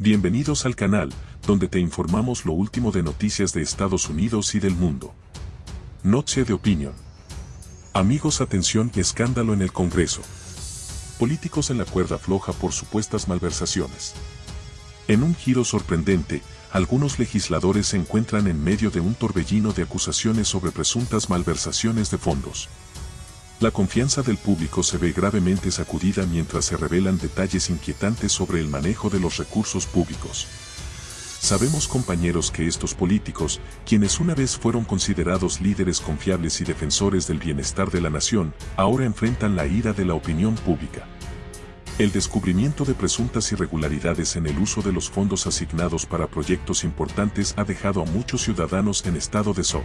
Bienvenidos al canal, donde te informamos lo último de noticias de Estados Unidos y del mundo. Noche de opinión. Amigos atención y escándalo en el Congreso. Políticos en la cuerda floja por supuestas malversaciones. En un giro sorprendente, algunos legisladores se encuentran en medio de un torbellino de acusaciones sobre presuntas malversaciones de fondos. La confianza del público se ve gravemente sacudida mientras se revelan detalles inquietantes sobre el manejo de los recursos públicos. Sabemos compañeros que estos políticos, quienes una vez fueron considerados líderes confiables y defensores del bienestar de la nación, ahora enfrentan la ira de la opinión pública. El descubrimiento de presuntas irregularidades en el uso de los fondos asignados para proyectos importantes ha dejado a muchos ciudadanos en estado de shock.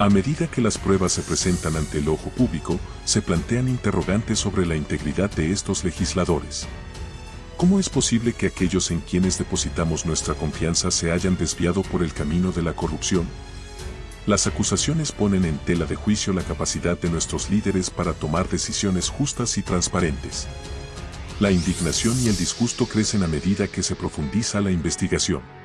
A medida que las pruebas se presentan ante el ojo público, se plantean interrogantes sobre la integridad de estos legisladores. ¿Cómo es posible que aquellos en quienes depositamos nuestra confianza se hayan desviado por el camino de la corrupción? Las acusaciones ponen en tela de juicio la capacidad de nuestros líderes para tomar decisiones justas y transparentes. La indignación y el disgusto crecen a medida que se profundiza la investigación.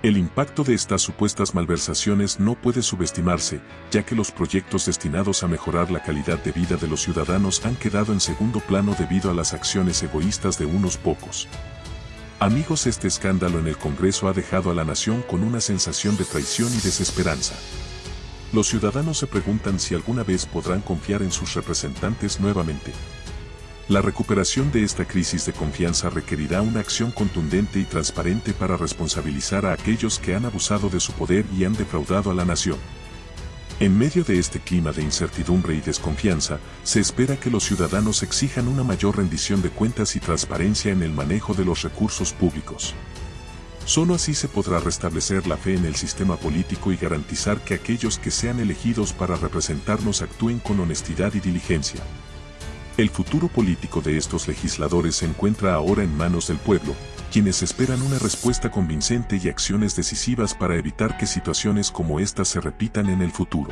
El impacto de estas supuestas malversaciones no puede subestimarse, ya que los proyectos destinados a mejorar la calidad de vida de los ciudadanos han quedado en segundo plano debido a las acciones egoístas de unos pocos. Amigos, este escándalo en el Congreso ha dejado a la nación con una sensación de traición y desesperanza. Los ciudadanos se preguntan si alguna vez podrán confiar en sus representantes nuevamente. La recuperación de esta crisis de confianza requerirá una acción contundente y transparente para responsabilizar a aquellos que han abusado de su poder y han defraudado a la nación. En medio de este clima de incertidumbre y desconfianza, se espera que los ciudadanos exijan una mayor rendición de cuentas y transparencia en el manejo de los recursos públicos. Solo así se podrá restablecer la fe en el sistema político y garantizar que aquellos que sean elegidos para representarnos actúen con honestidad y diligencia. El futuro político de estos legisladores se encuentra ahora en manos del pueblo, quienes esperan una respuesta convincente y acciones decisivas para evitar que situaciones como estas se repitan en el futuro.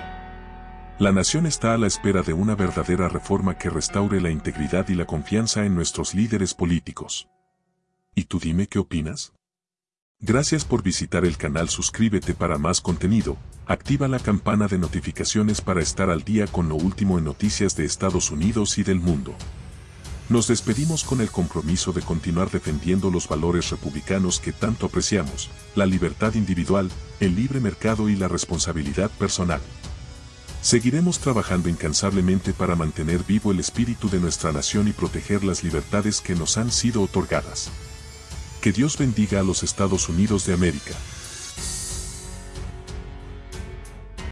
La nación está a la espera de una verdadera reforma que restaure la integridad y la confianza en nuestros líderes políticos. ¿Y tú dime qué opinas? Gracias por visitar el canal suscríbete para más contenido, activa la campana de notificaciones para estar al día con lo último en noticias de Estados Unidos y del mundo. Nos despedimos con el compromiso de continuar defendiendo los valores republicanos que tanto apreciamos, la libertad individual, el libre mercado y la responsabilidad personal. Seguiremos trabajando incansablemente para mantener vivo el espíritu de nuestra nación y proteger las libertades que nos han sido otorgadas. Que Dios bendiga a los Estados Unidos de América.